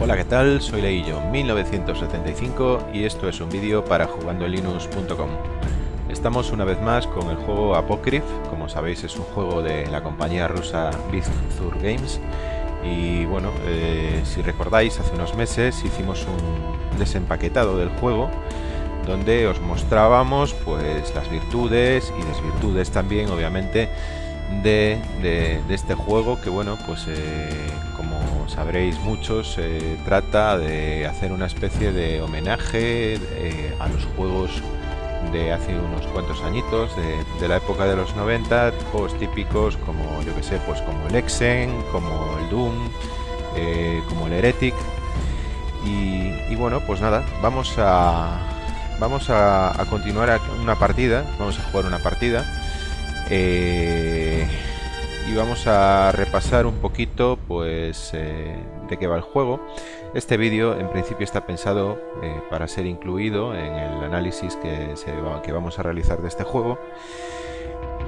Hola, ¿qué tal? Soy Leillo 1975 y esto es un vídeo para jugandolinux.com. Estamos una vez más con el juego Apocryph, como sabéis es un juego de la compañía rusa Big Games y bueno, eh, si recordáis hace unos meses hicimos un desempaquetado del juego donde os mostrábamos pues las virtudes y desvirtudes también obviamente de, este juego que bueno pues eh, sabréis muchos se trata de hacer una especie de homenaje eh, a los juegos de hace unos cuantos añitos de, la época de los 90 juegos típicos como yo que sé pues como el Exen como el Doom eh, como el Heretic. Y, bueno pues nada vamos a vamos a continuar una partida vamos a jugar una partida. Eh, y vamos a repasar un poquito pues eh, de qué va el juego. Este vídeo en principio está pensado eh, para ser incluido en el análisis que, que vamos a realizar de este juego.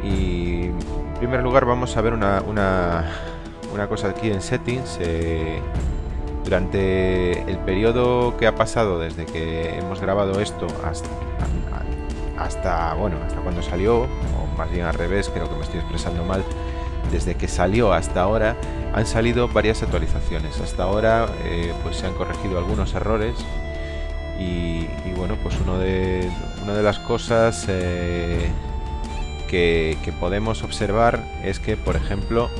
Y en primer lugar vamos a ver una, una, una cosa aquí en settings. durante el periodo que ha pasado desde que hemos grabado esto hasta, hasta, bueno, hasta cuando salió, o más bien al revés, creo que me estoy expresando mal, desde que salió hasta ahora han salido varias actualizaciones. Hasta ahora eh, pues se han corregido algunos errores y, bueno, pues uno de, una de las cosas eh, que, podemos observar es que, por ejemplo,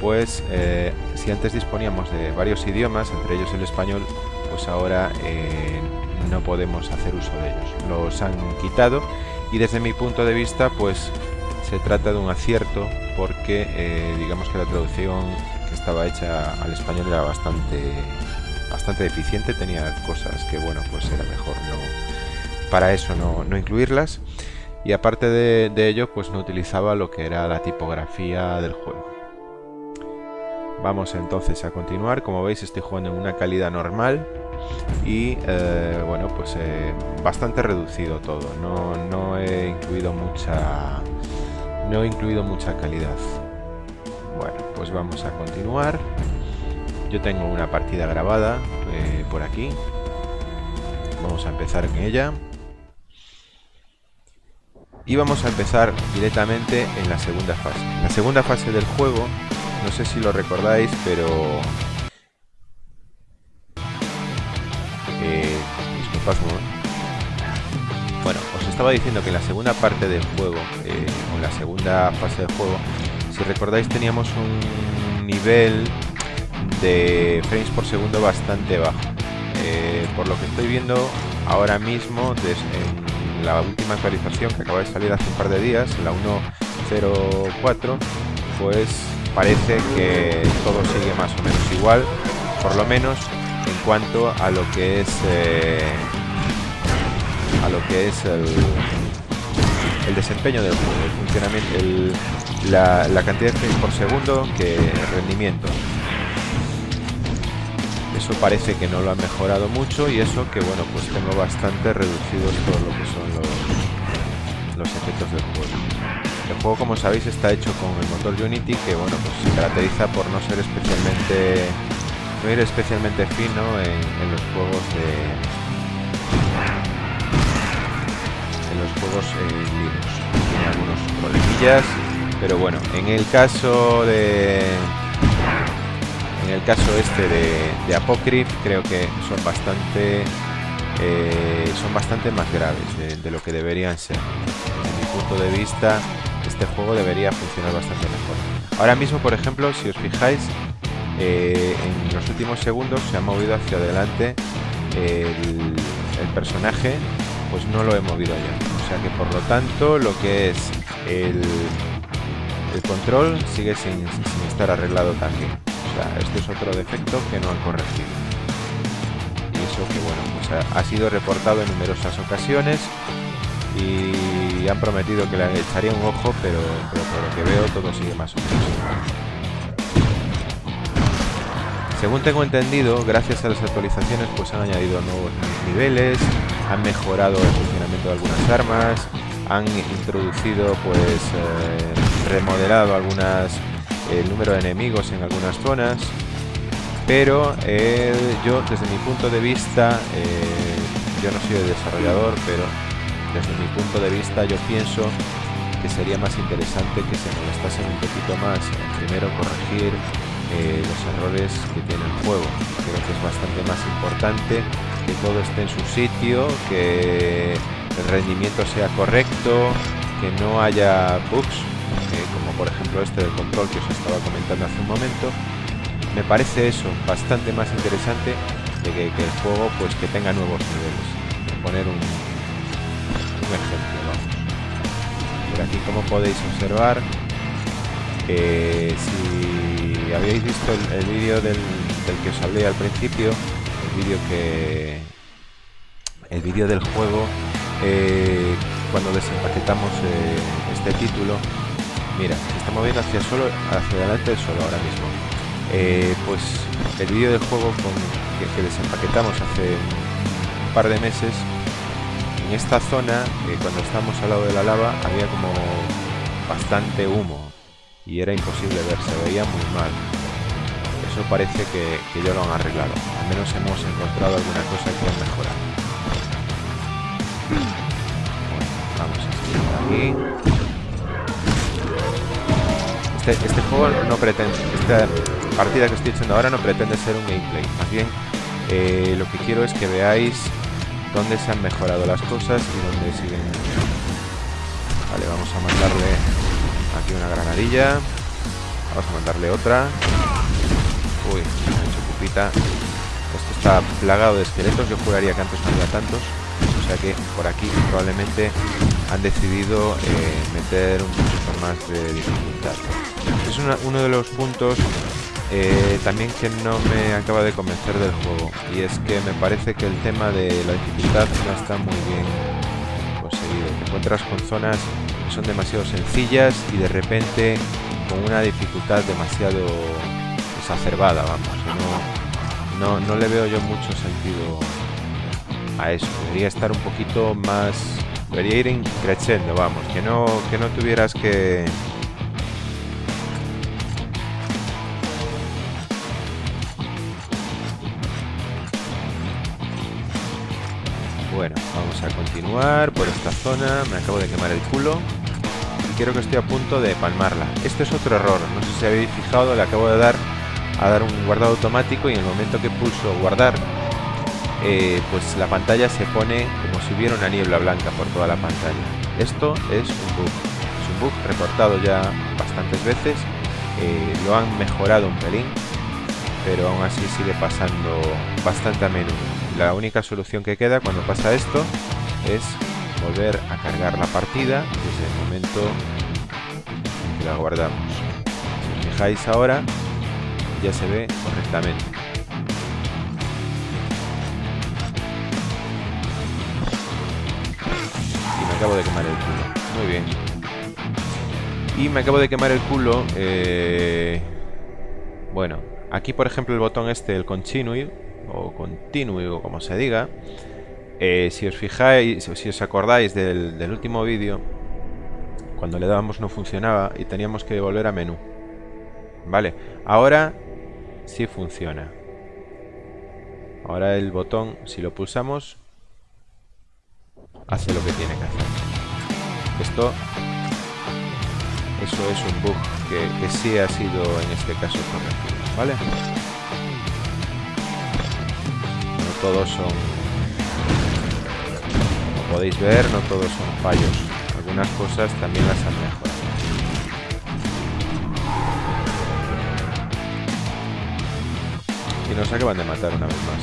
pues eh, si antes disponíamos de varios idiomas, entre ellos el español, pues ahora no podemos hacer uso de ellos. Los han quitado y desde mi punto de vista pues se trata de un acierto porque eh, digamos que la traducción que estaba hecha al español era bastante bastante deficiente, tenía cosas que bueno pues era mejor no para eso no, no incluirlas. Y aparte de, ello pues no utilizaba lo que era la tipografía del juego. Vamos entonces a continuar, como veis estoy jugando en una calidad normal y eh, bueno pues eh, bastante reducido todo. No, no, he incluido mucha no he incluido mucha calidad. Bueno pues vamos a continuar. Yo tengo una partida grabada eh, por aquí. Vamos a empezar en ella. Y vamos a empezar directamente en la segunda fase. La segunda fase del juego no sé si lo recordáis pero bueno, os estaba diciendo que en la segunda parte del juego, eh, o la segunda fase del juego, si recordáis teníamos un nivel de frames por segundo bastante bajo. Eh, por lo que estoy viendo ahora mismo, en la última actualización que acaba de salir hace un par de días, la 1.04, pues parece que todo sigue más o menos igual, por lo menos en cuanto a lo que es eh, a lo que es el, el desempeño del juego, funcionamiento, la, cantidad de frames por segundo que rendimiento. Eso parece que no lo ha mejorado mucho y eso que bueno pues tengo bastante reducidos todo lo que son los, los efectos del juego. El juego como sabéis está hecho con el motor Unity que bueno pues se caracteriza por no ser especialmente no ir especialmente fino en, los juegos de los juegos eh, Linux. Tiene algunos problemillas pero bueno en el caso de en el caso este de, de Apocryph creo que son bastante eh, son bastante más graves de, lo que deberían ser. Desde mi punto de vista este juego debería funcionar bastante mejor. Ahora mismo por ejemplo si os fijáis eh, en los últimos segundos se ha movido hacia adelante el, personaje pues no lo he movido ya o sea que por lo tanto lo que es el, el control sigue sin, estar arreglado también. O sea este es otro defecto que no han corregido. Y eso que bueno pues ha, sido reportado en numerosas ocasiones y han prometido que le echaría un ojo pero, pero por lo que veo todo sigue más o menos según tengo entendido, gracias a las actualizaciones pues han añadido nuevos niveles, han mejorado el funcionamiento de algunas armas, han introducido pues eh, remodelado algunas el número de enemigos en algunas zonas pero eh, yo desde mi punto de vista, eh, yo no soy desarrollador, pero desde mi punto de vista yo pienso que sería más interesante que se molestasen un poquito más primero corregir eh, los errores que tiene el juego. Creo que es bastante más importante que todo esté en su sitio, que el rendimiento sea correcto, que no haya bugs, como por ejemplo este del control que os estaba comentando hace un momento, me parece eso bastante más interesante de que, el juego pues que tenga nuevos niveles. Poner un, ejemplo aquí como podéis observar eh, si habéis visto el, vídeo del, que os hablé al principio vídeo que el vídeo del juego eh, cuando desempaquetamos eh, este título mira se está moviendo hacia solo hacia adelante el solo ahora mismo eh, pues el vídeo del juego con, que, desempaquetamos hace un par de meses, en esta zona, cuando estamos al lado de la lava, había como bastante humo y era imposible ver, se veía muy mal. Eso parece que, que ya lo han arreglado, al menos hemos encontrado alguna cosa que han mejorado. Bueno, vamos a seguir aquí. Este, este, juego no pretende, esta partida que estoy echando ahora no pretende ser un gameplay, más bien eh, lo que quiero es que veáis dónde se han mejorado las cosas y dónde siguen. Vale, vamos a mandarle aquí una granadilla, vamos a mandarle otra. Uy, mucho pupita. Esto está plagado de esqueletos, yo juraría que antes no había tantos, o sea que por aquí probablemente han decidido eh, meter un poquito más de dificultad. Es uno de los puntos eh, también que no me acaba de convencer del juego y es que me parece que el tema de la dificultad no está muy bien conseguido. Te encuentras con zonas que son demasiado sencillas y de repente con una dificultad demasiado exacerbada, vamos. No, no, le veo yo mucho sentido a eso. Debería estar un poquito más... Debería ir creciendo, vamos. Que no, que no tuvieras que Bueno, vamos a continuar por esta zona. Me acabo de quemar el culo. Y creo que estoy a punto de palmarla. Este es otro error. No sé si habéis fijado, le acabo de dar a dar un guardado automático y en el momento que pulso guardar, eh, pues la pantalla se pone como si hubiera una niebla blanca por toda la pantalla. Esto es un bug. Es un bug reportado ya bastantes veces. Eh, lo han mejorado un pelín, pero aún así sigue pasando bastante a menudo la única solución que queda cuando pasa esto es volver a cargar la partida desde el momento en que la guardamos. Si os fijáis ahora, ya se ve correctamente. Y me acabo de quemar el culo. Muy bien. Y me acabo de quemar el culo. Eh, bueno, aquí por ejemplo el botón este, el continue, o continue o como se diga, eh, si os fijáis, si os acordáis del, último vídeo, cuando le dábamos no funcionaba y teníamos que volver a menú. Vale, ahora sí funciona. Ahora el botón, si lo pulsamos, hace lo que tiene que hacer. Esto, eso es un bug que, que sí ha sido en este caso corregido, ¿vale? todos son... Como podéis ver, no todos son fallos. Algunas cosas también las han mejorado. Nos acaban de matar una vez más.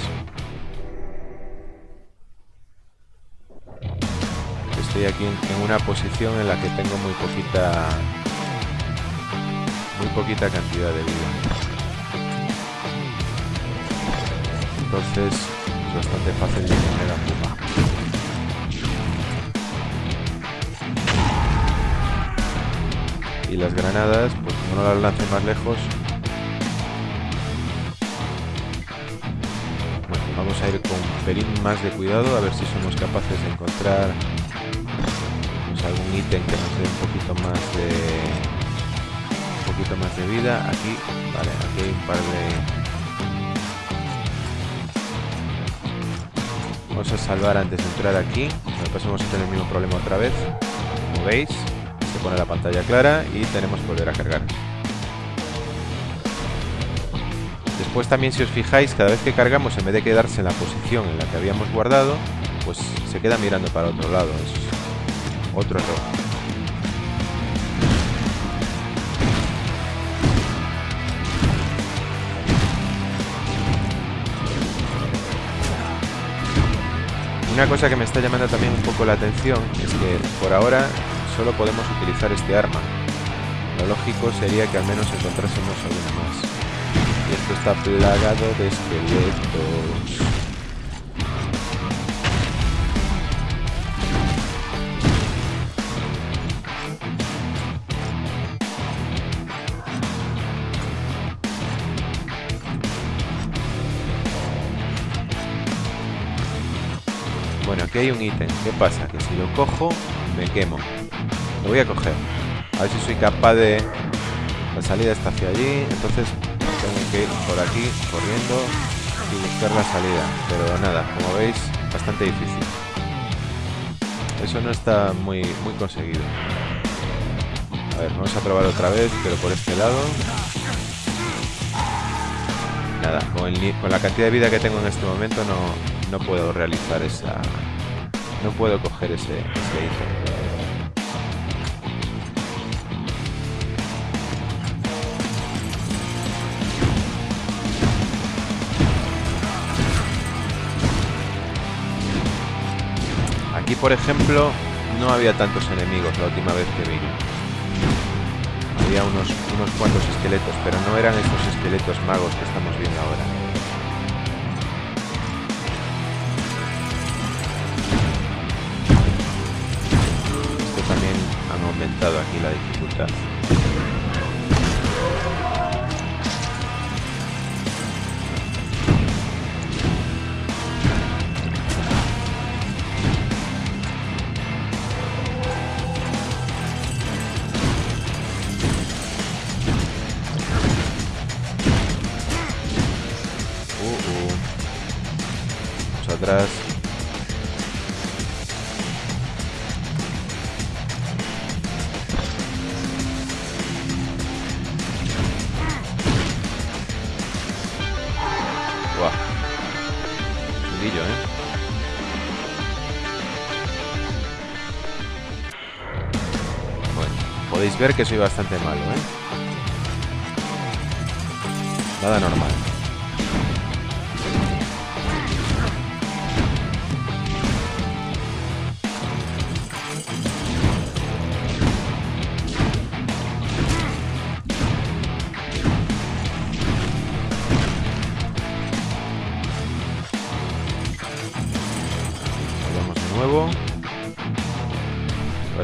Estoy aquí en una posición en la que tengo muy poquita... Muy poquita cantidad de vida. Entonces bastante fácil de poner a Puma. Y las granadas, pues como no las lance más lejos... ir con un pelín más de cuidado, a ver si somos capaces de encontrar pues, algún ítem que nos dé un poquito más de un poquito más de vida. Aquí, vale, aquí hay un par de... Vamos a salvar antes de entrar aquí, después vamos a tener el mismo problema otra vez. Como veis, se pone la pantalla clara y tenemos que volver a cargar. Después también si os fijáis, cada vez que cargamos, en vez de quedarse en la posición en la que habíamos guardado, pues se queda mirando para otro lado. Es otro error. Una cosa que me está llamando también un poco la atención es que por ahora solo podemos utilizar este arma. Lo lógico sería que al menos encontrásemos alguna más. Esto está plagado de esqueletos. Bueno, aquí hay un ítem. ¿Qué pasa? Que si lo cojo, me quemo. Lo voy a coger. A ver si soy capaz de... La salida está hacia allí, entonces por aquí, corriendo y buscar la salida. Pero nada, como veis, bastante difícil. Eso no está muy, muy conseguido. A ver, vamos a probar otra vez, pero por este lado. Nada, con, la cantidad de vida que tengo en este momento no, no puedo realizar esa... No puedo coger ese, ese. Aquí, por ejemplo, no había tantos enemigos la última vez que vine. Había unos, unos cuantos esqueletos, pero no eran esos esqueletos magos que estamos viendo ahora. aumentado aquí la dificultad. Podéis ver que soy bastante malo, ¿eh? Nada normal.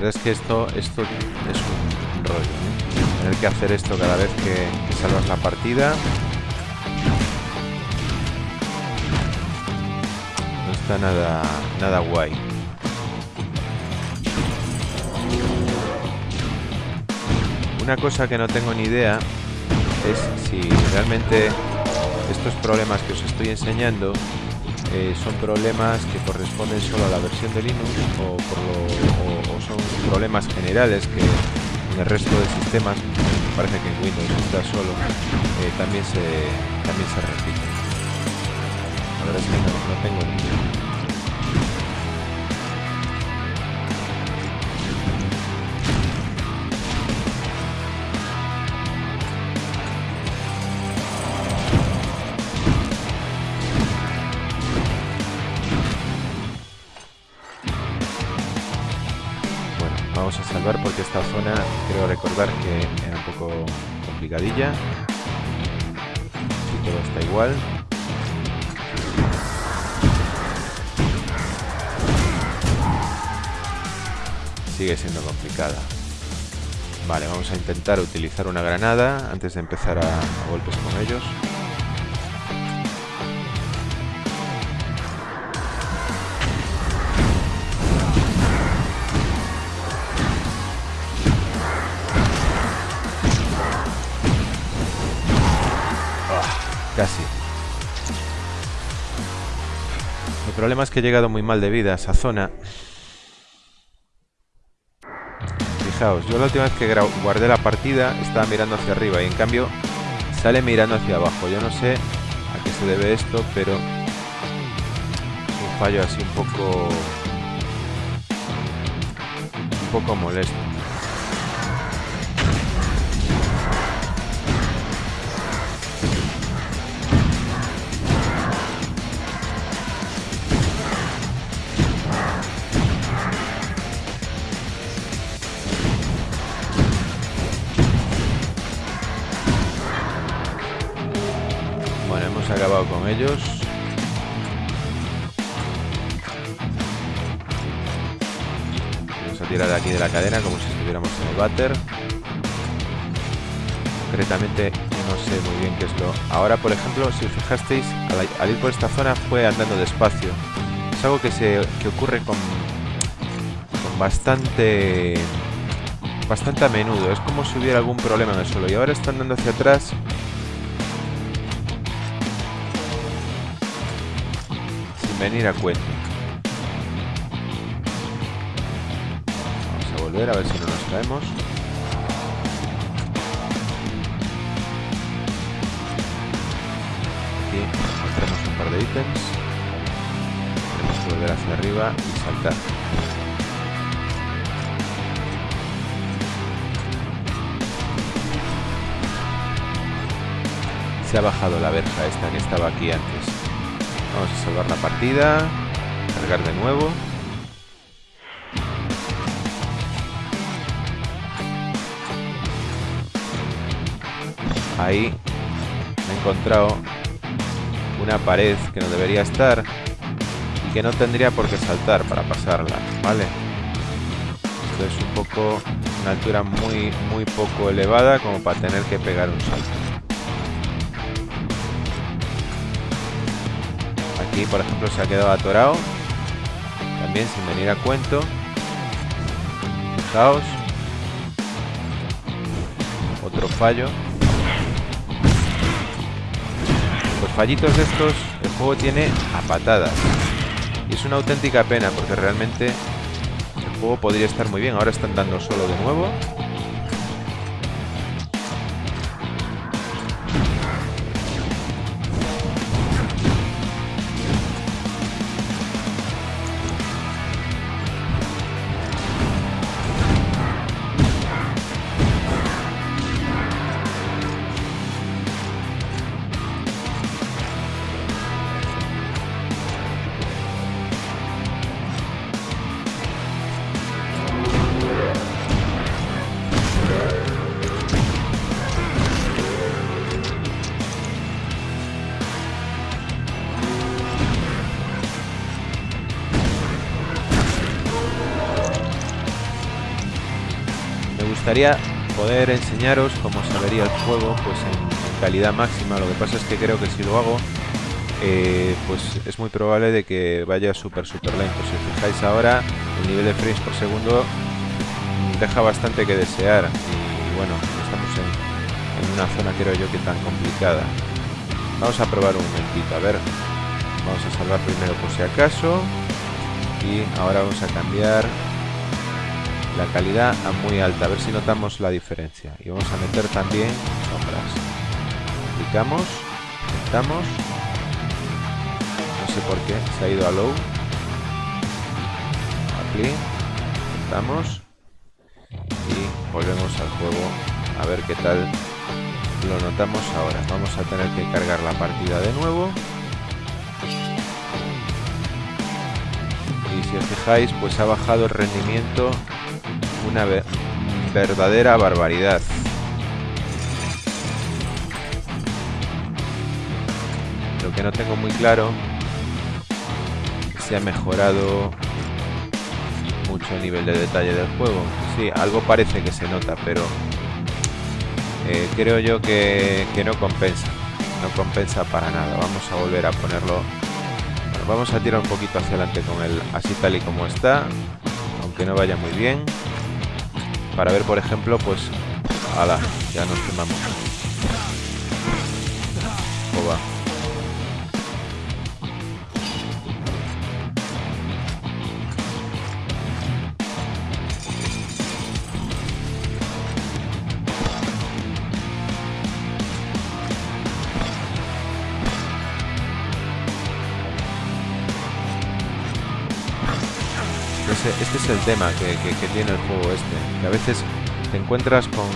Es que esto, esto es un Tener que hacer esto cada vez que, salvas la partida. No está nada, nada guay. Una cosa que no tengo ni idea es si realmente estos problemas que os estoy enseñando eh, son problemas que corresponden solo a la versión de Linux o, son problemas generales que el resto de sistemas, parece que en Windows está solo, eh, también, se, también se repite. La verdad es que no, no tengo complicadilla si todo está igual. Sigue siendo complicada. Vale, vamos a intentar utilizar una granada antes de empezar a, a golpes con ellos problema es que he llegado muy mal de vida a esa zona. Fijaos, yo la última vez que guardé la partida estaba mirando hacia arriba y en cambio sale mirando hacia abajo. Yo no sé a qué se debe esto, pero un fallo así un poco un poco molesto. Acabado con ellos. Vamos a tirar aquí de la cadena como si estuviéramos en el váter. Concretamente no sé muy bien qué es lo... Ahora, por ejemplo, si os fijasteis, al, ir por esta zona fue andando despacio. Es algo que, se, que ocurre con, con bastante... Bastante a menudo. Es como si hubiera algún problema en el suelo. Y ahora está andando hacia atrás venir a cuento. Vamos a volver a ver si no nos caemos. Aquí encontramos un par de ítems. Tenemos que volver hacia arriba y saltar. Se ha bajado la verja esta que estaba aquí antes. Vamos a salvar la partida. Cargar de nuevo. Ahí me he encontrado una pared que no debería estar y que no tendría por qué saltar para pasarla, ¿vale? Es un poco una altura muy muy poco elevada como para tener que pegar un salto. Aquí, por ejemplo, se ha quedado atorado. También sin venir a cuento. Fijaos. Otro fallo. Los fallitos estos, el juego tiene a patadas. Y es una auténtica pena porque realmente el juego podría estar muy bien. Ahora están dando solo de nuevo. Poder enseñaros cómo se vería el juego pues en, calidad máxima. Lo que pasa es que creo que si lo hago, eh, pues es muy probable de que vaya súper súper lento. Si os fijáis ahora, el nivel de frames por segundo deja bastante que desear. Y, bueno, estamos en, en, una zona creo yo que tan complicada. Vamos a probar un momentito, a ver. Vamos a salvar primero por si acaso. Y ahora vamos a cambiar la calidad a muy alta, a ver si notamos la diferencia. Y vamos a meter también sombras. Clicamos, aceptamos. No sé por qué, se ha ido a low. Aquí. Y volvemos al juego a ver qué tal lo notamos ahora. Vamos a tener que cargar la partida de nuevo. Y si os fijáis, pues ha bajado el rendimiento una verdadera barbaridad. Lo que no tengo muy claro se ha mejorado mucho el nivel de detalle del juego. Sí, algo parece que se nota, pero eh, creo yo que, que, no compensa. No compensa para nada. Vamos a volver a ponerlo... vamos a tirar un poquito hacia adelante con él así tal y como está. Aunque no vaya muy bien para ver, por ejemplo, pues... ¡Hala! Ya nos quemamos. este, este es el tema que, tiene el juego este. Que a veces te encuentras con,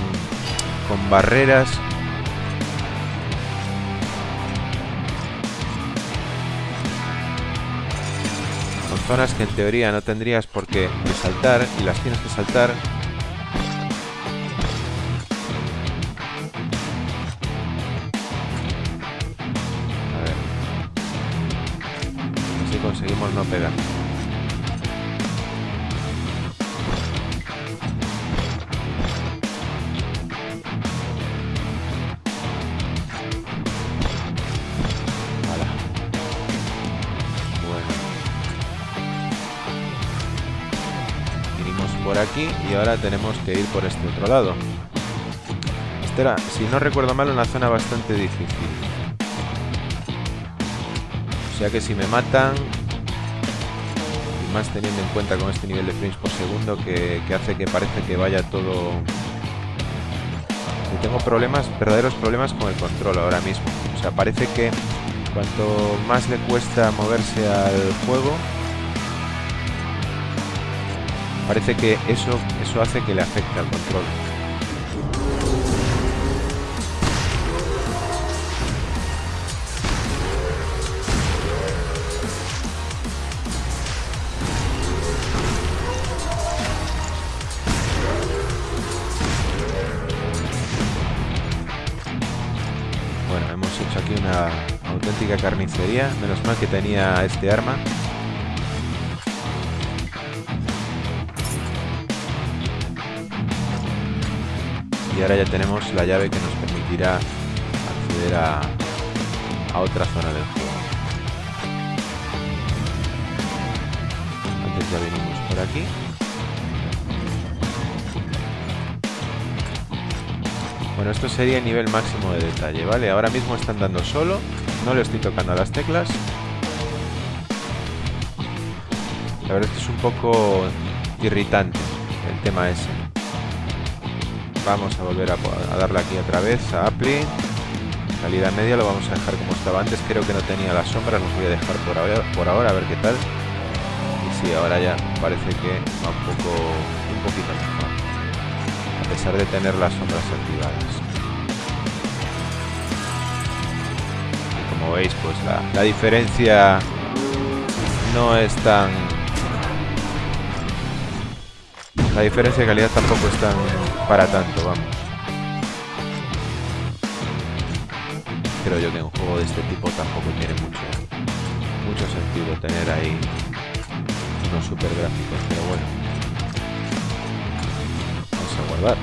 con barreras. Con zonas que en teoría no tendrías por qué saltar y las tienes que saltar. A ver si conseguimos no pegar aquí y ahora tenemos que ir por este otro lado. Esta era, si no recuerdo mal, una zona bastante difícil. O sea que si me matan, y más teniendo en cuenta con este nivel de frames por segundo que, que hace que parece que vaya todo... Y tengo problemas, verdaderos problemas con el control ahora mismo. O sea, parece que cuanto más le cuesta moverse al juego, Parece que eso, eso hace que le afecte al control. Bueno, hemos hecho aquí una auténtica carnicería. Menos mal que tenía este arma. Y ahora ya tenemos la llave que nos permitirá acceder a, a otra zona del juego. Antes ya venimos por aquí. Bueno, esto sería el nivel máximo de detalle, ¿vale? Ahora mismo están dando solo, no le estoy tocando a las teclas. La verdad es es un poco irritante el tema ese. Vamos a volver a, darle aquí otra vez a Apply. Calidad media lo vamos a dejar como estaba antes. Creo que no tenía las sombras, los voy a dejar por ahora, por ahora a ver qué tal. Y sí, ahora ya parece que va un poco un poquito mejor. A pesar de tener las sombras activadas. Y como veis, pues la, la diferencia no es tan la diferencia de calidad tampoco es tan para tanto, vamos. Creo yo que un juego de este tipo tampoco tiene mucho, mucho sentido tener ahí unos super gráficos, pero bueno. Vamos a guardar.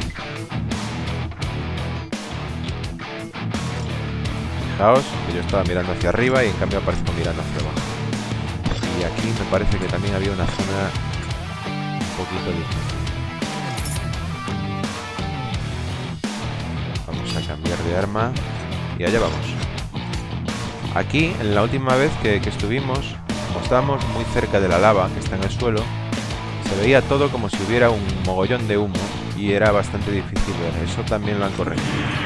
Fijaos que yo estaba mirando hacia arriba y en cambio aparezco mirando hacia abajo. Y aquí me parece que también había una zona un poquito difícil. Cambiar de arma y allá vamos. Aquí, en la última vez que, estuvimos, como estábamos muy cerca de la lava que está en el suelo, se veía todo como si hubiera un mogollón de humo y era bastante difícil ver. Eso también lo han corregido.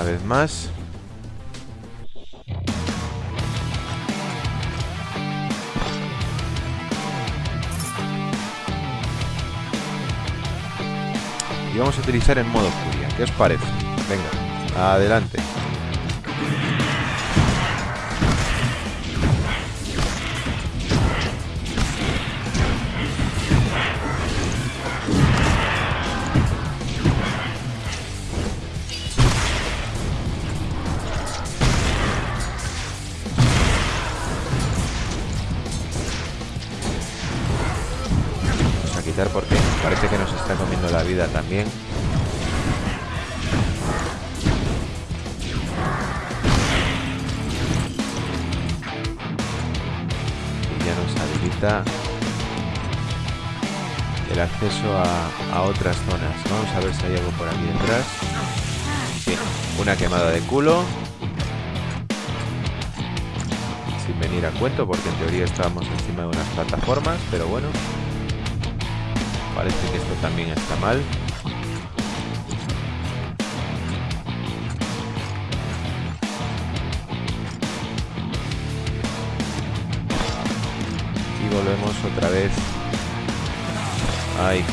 Una vez más. Y vamos a utilizar en modo furia. ¿Qué os parece? Venga, adelante. Y ya nos habilita el acceso a, otras zonas. Vamos a ver si hay algo por aquí detrás. Sí, una quemada de culo. Sin venir a cuento, porque en teoría estábamos encima de unas plataformas, pero bueno. Parece que esto también está mal. Volvemos otra vez Ahí,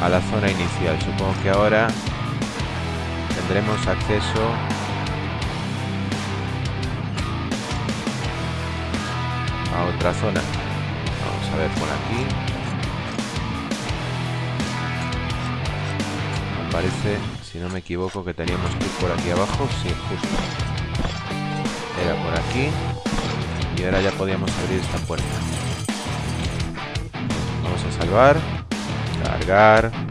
A la zona inicial. Supongo que ahora tendremos acceso a otra zona. Vamos a ver por aquí. Me parece, si no me equivoco, que teníamos que ir por aquí abajo. Sí, justo. Era por aquí. Y ahora ya podíamos abrir esta puerta salvar. Cargar.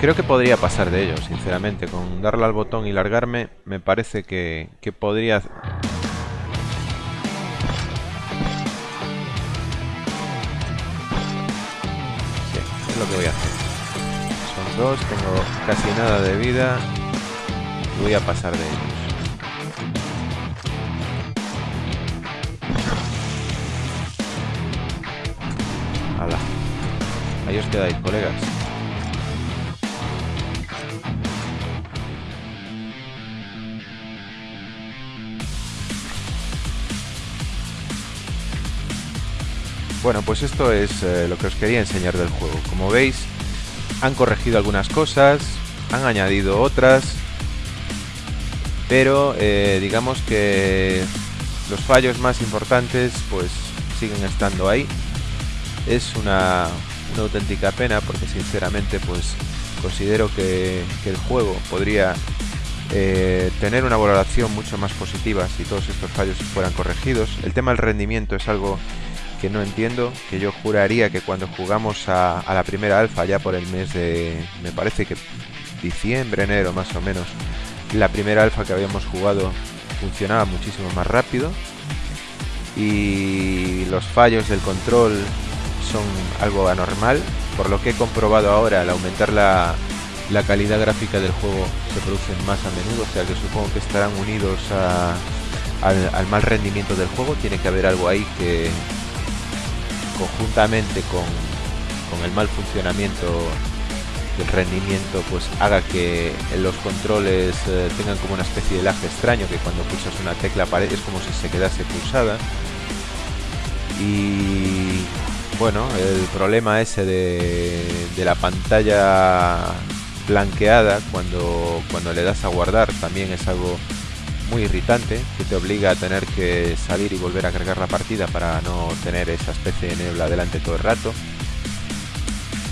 Creo que podría pasar de ello, sinceramente. Con darle al botón y largarme, me parece que, que podría... Sí, es lo que voy a hacer. Son dos, tengo casi nada de vida. Voy a pasar de ellos. Ahí os quedáis, colegas. Bueno, pues esto es eh, lo que os quería enseñar del juego. Como veis, han corregido algunas cosas, han añadido otras, pero eh, digamos que los fallos más importantes pues siguen estando ahí. Es una, auténtica pena porque sinceramente pues considero que, el juego podría eh, tener una valoración mucho más positiva si todos estos fallos fueran corregidos. El tema del rendimiento es algo que no entiendo, que yo juraría que cuando jugamos a, la primera alfa, ya por el mes de, me parece que diciembre, enero más o menos, la primera alfa que habíamos jugado funcionaba muchísimo más rápido. Y los fallos del control son algo anormal, por lo que he comprobado ahora al aumentar la, la calidad gráfica del juego se producen más a menudo, o sea que supongo que estarán unidos al mal rendimiento del juego, tiene que haber algo ahí que, conjuntamente con, el mal funcionamiento del rendimiento pues haga que los controles eh, tengan como una especie de lag extraño que cuando pulsas una tecla es como si se quedase pulsada. Y bueno el problema ese de, de la pantalla blanqueada cuando, cuando le das a guardar también es algo muy irritante que te obliga a tener que salir y volver a cargar la partida para no tener esa especie de niebla delante todo el rato.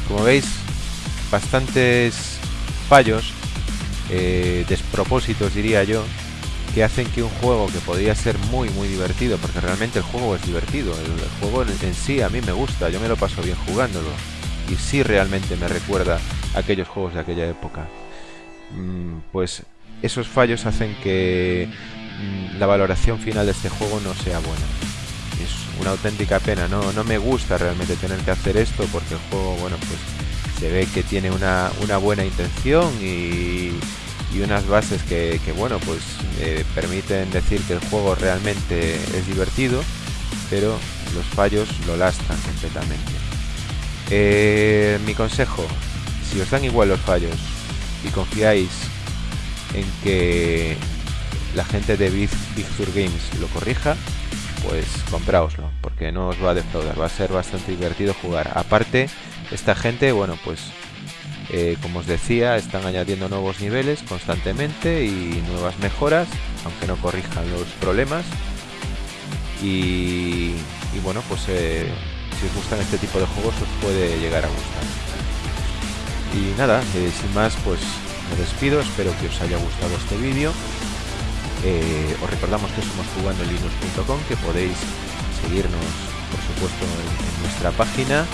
Como veis, bastantes fallos, eh, despropósitos diría yo, que hacen que un juego que podría ser muy muy divertido, porque realmente el juego es divertido, el, juego en, sí a mí me gusta, yo me lo paso bien jugándolo, y sí realmente me recuerda aquellos juegos de aquella época. Mm, pues esos fallos hacen que mm, la valoración final de este juego no sea buena. Es una auténtica pena, no, no me gusta realmente tener que hacer esto porque el juego, bueno, pues se ve que tiene una, buena intención y, unas bases que, bueno, pues eh, permiten decir que el juego realmente es divertido, pero los fallos lo lastran completamente. Eh, mi consejo, si os dan igual los fallos y confiáis en que la gente de Big, Sur Games lo corrija, pues compraoslo, porque no os va a defraudar, va a ser bastante divertido jugar. Aparte, esta gente, bueno, pues eh, como os decía, están añadiendo nuevos niveles constantemente y nuevas mejoras, aunque no corrijan los problemas. y, bueno, pues eh, si os gustan este tipo de juegos os puede llegar a gustar. Y nada, eh, sin más, pues me despido, espero que os haya gustado este vídeo. Eh, os recordamos que somos jugandolinux.com, que podéis seguirnos, por supuesto, en, nuestra página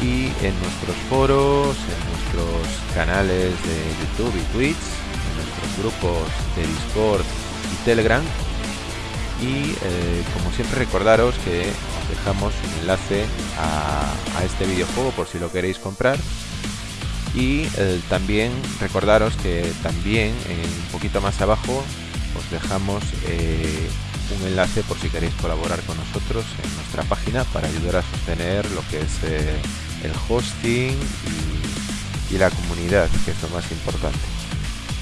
y en nuestros foros, en nuestros canales de YouTube y Twitch, en nuestros grupos de Discord y Telegram. Y eh, como siempre recordaros que os dejamos un enlace a este videojuego por si lo queréis comprar y eh, también recordaros que también un poquito más abajo os dejamos eh, un enlace por si queréis colaborar con nosotros en nuestra página para ayudar a sostener lo que es eh, el hosting y, la comunidad que es lo más importante.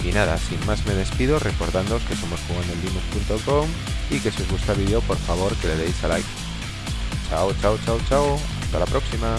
Y nada, sin más me despido recordándoos que somos jugandolinux.com y que si os gusta el vídeo por favor que le deis a like. Chao, chao, chao, chao. Hasta la próxima